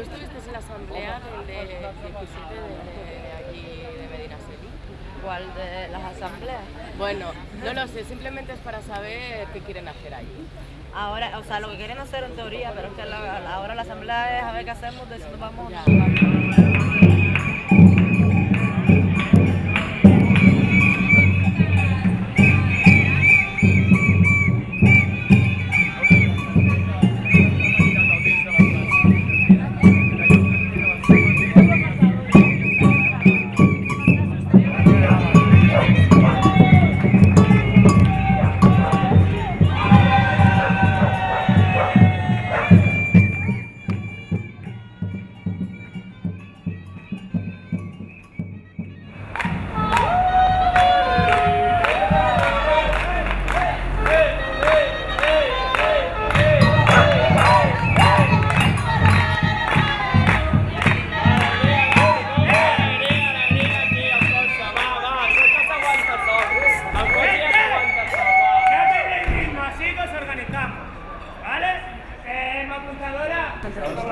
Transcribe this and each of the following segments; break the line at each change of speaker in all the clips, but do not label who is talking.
Tú estuviste en la asamblea de 17 de, de, aquí, de Medina
¿Cuál de las asambleas?
Bueno, no lo sé, simplemente es para saber qué quieren hacer ahí.
Ahora, o sea, lo que quieren hacer en teoría, pero es que ahora la asamblea es a ver qué hacemos, de nos vamos...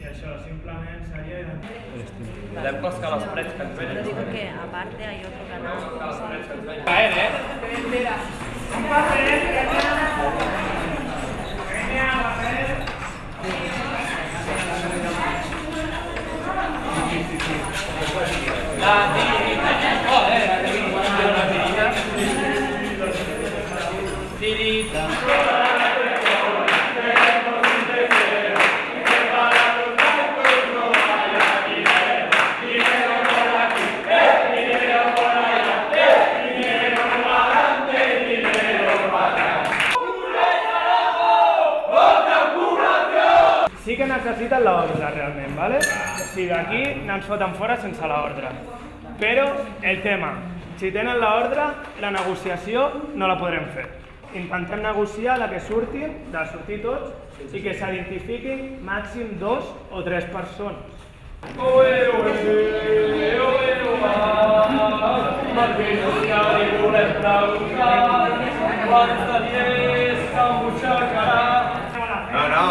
I això, simplement seria...
Podem coscar les parets que ens venen.
Pero digo que aparte hay otro canal.
Podem coscar les parets que ens venen. Caer, eh? Espera. Espera.
sí que necessiten l'ordre realment, ¿vale? o sigui, d'aquí ens foten fora sense l'ordre. Però el tema, si tenen l'ordre, la negociació no la podrem fer. Intentem negociar la que surti, de sortir tots, i que s'identifiquin màxim dos o tres persones.
Oe,
oe, oe, oe, oe, Martínus
que li volem
preguntar,
quan se li és que
em butxacarà.
No, no,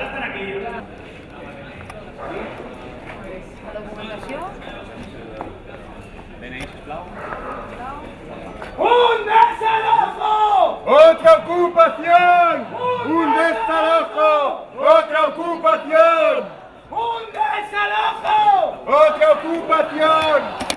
Un
un autre autre Otra ocupación.
un está
Otra ocupación.